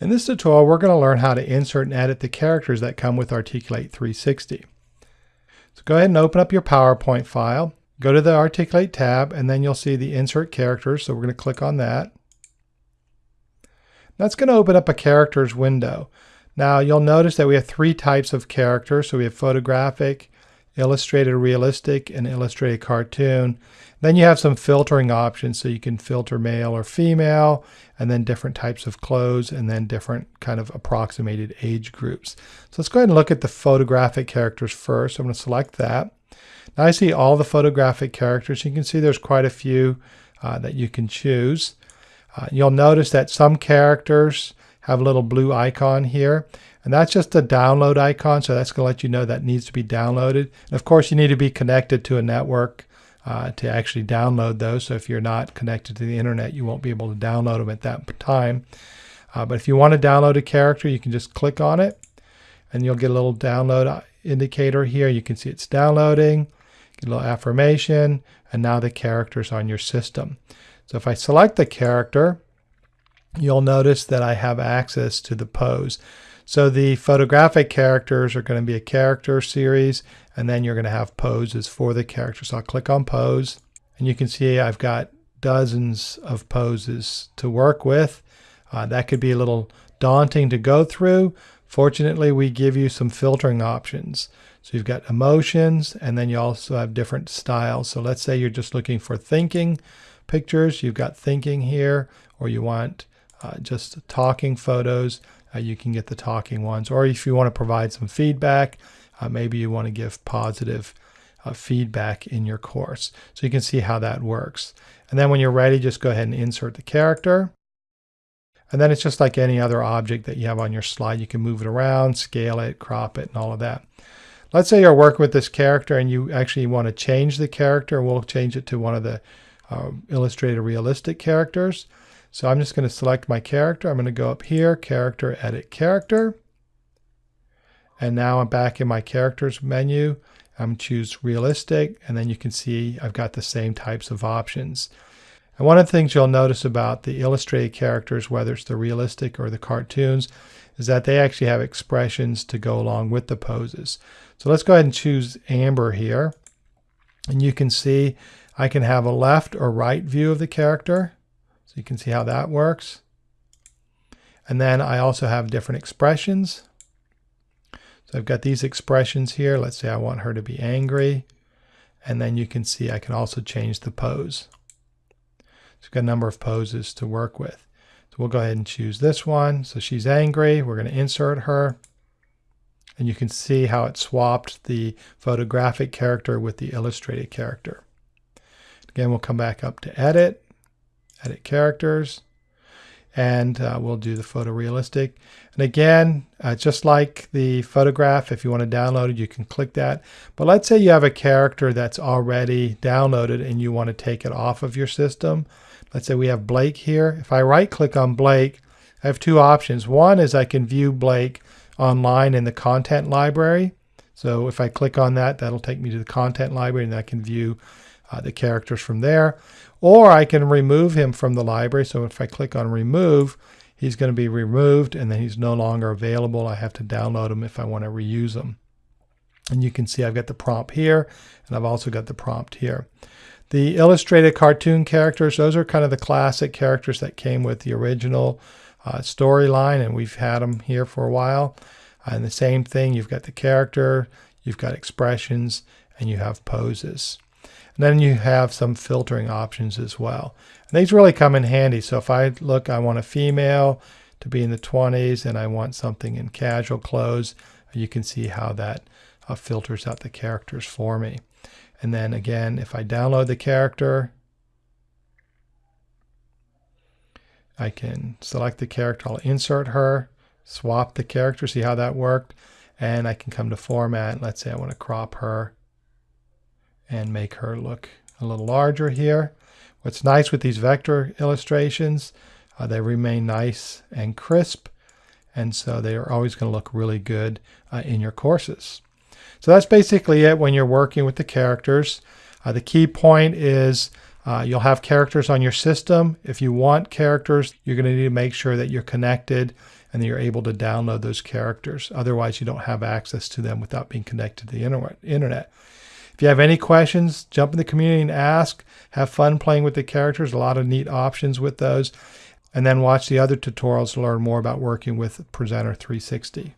In this tutorial, we're going to learn how to insert and edit the characters that come with Articulate 360. So go ahead and open up your PowerPoint file, go to the Articulate tab, and then you'll see the Insert Characters, so we're going to click on that. That's going to open up a characters window. Now you'll notice that we have three types of characters. So we have photographic, illustrated realistic, and illustrated cartoon. Then you have some filtering options. So you can filter male or female, and then different types of clothes, and then different kind of approximated age groups. So let's go ahead and look at the photographic characters first. I'm going to select that. Now I see all the photographic characters. You can see there's quite a few uh, that you can choose. Uh, you'll notice that some characters have a little blue icon here. And that's just a download icon, so that's going to let you know that needs to be downloaded. And of course, you need to be connected to a network uh, to actually download those. So if you're not connected to the internet, you won't be able to download them at that time. Uh, but if you want to download a character, you can just click on it, and you'll get a little download uh, indicator here. You can see it's downloading, get a little affirmation, and now the character's on your system. So if I select the character, you'll notice that I have access to the pose. So the photographic characters are going to be a character series, and then you're going to have poses for the character. So I'll click on pose, and you can see I've got dozens of poses to work with. Uh, that could be a little daunting to go through. Fortunately, we give you some filtering options. So you've got emotions, and then you also have different styles. So let's say you're just looking for thinking pictures. You've got thinking here, or you want uh, just talking photos, uh, you can get the talking ones. Or if you want to provide some feedback, uh, maybe you want to give positive uh, feedback in your course. So you can see how that works. And then when you're ready, just go ahead and insert the character. And then it's just like any other object that you have on your slide. You can move it around, scale it, crop it, and all of that. Let's say you're working with this character and you actually want to change the character. We'll change it to one of the uh, illustrated realistic characters. So I'm just going to select my character. I'm going to go up here, character, edit character. And now I'm back in my characters menu. I'm choose realistic, and then you can see I've got the same types of options. And one of the things you'll notice about the illustrated characters, whether it's the realistic or the cartoons, is that they actually have expressions to go along with the poses. So let's go ahead and choose Amber here. And you can see I can have a left or right view of the character. So you can see how that works. And then I also have different expressions. So I've got these expressions here. Let's say I want her to be angry. And then you can see I can also change the pose. So I've got a number of poses to work with. So we'll go ahead and choose this one. So she's angry. We're going to insert her. And you can see how it swapped the photographic character with the illustrated character. Again, we'll come back up to edit edit characters, and uh, we'll do the photorealistic. And again, uh, just like the photograph, if you want to download it, you can click that. But let's say you have a character that's already downloaded and you want to take it off of your system. Let's say we have Blake here. If I right click on Blake, I have two options. One is I can view Blake online in the content library. So if I click on that, that'll take me to the content library and I can view uh, the characters from there. Or I can remove him from the library. So if I click on remove, he's going to be removed and then he's no longer available. I have to download him if I want to reuse him. And you can see I've got the prompt here and I've also got the prompt here. The illustrated cartoon characters, those are kind of the classic characters that came with the original uh, storyline and we've had them here for a while. And the same thing, you've got the character, you've got expressions, and you have poses. And then you have some filtering options as well. And these really come in handy. So if I look, I want a female to be in the 20s and I want something in casual clothes, you can see how that uh, filters out the characters for me. And then again, if I download the character, I can select the character, I'll insert her, swap the character, see how that worked. And I can come to format. Let's say I want to crop her and make her look a little larger here. What's nice with these vector illustrations, uh, they remain nice and crisp, and so they are always going to look really good uh, in your courses. So that's basically it when you're working with the characters. Uh, the key point is Uh, you'll have characters on your system. If you want characters, you're going to need to make sure that you're connected and that you're able to download those characters. Otherwise, you don't have access to them without being connected to the internet. If you have any questions, jump in the community and ask. Have fun playing with the characters. A lot of neat options with those. And then watch the other tutorials to learn more about working with Presenter 360.